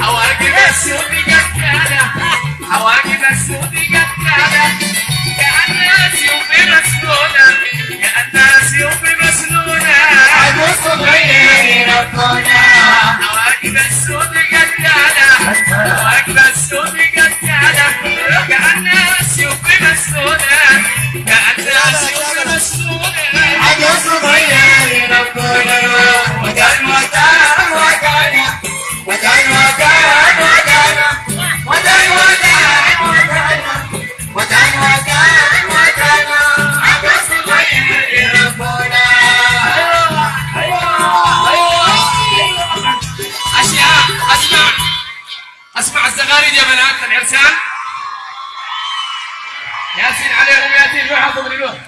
حواجب السود جدالة حواجب السود جدالة كأنها سيوف مسنونة كأنها سيوف مسنونة حواجب السود جدالة حواجب السود أسمع الزغاريد يا بنات العرسان ياسين عليهم ياسين روح حطوا من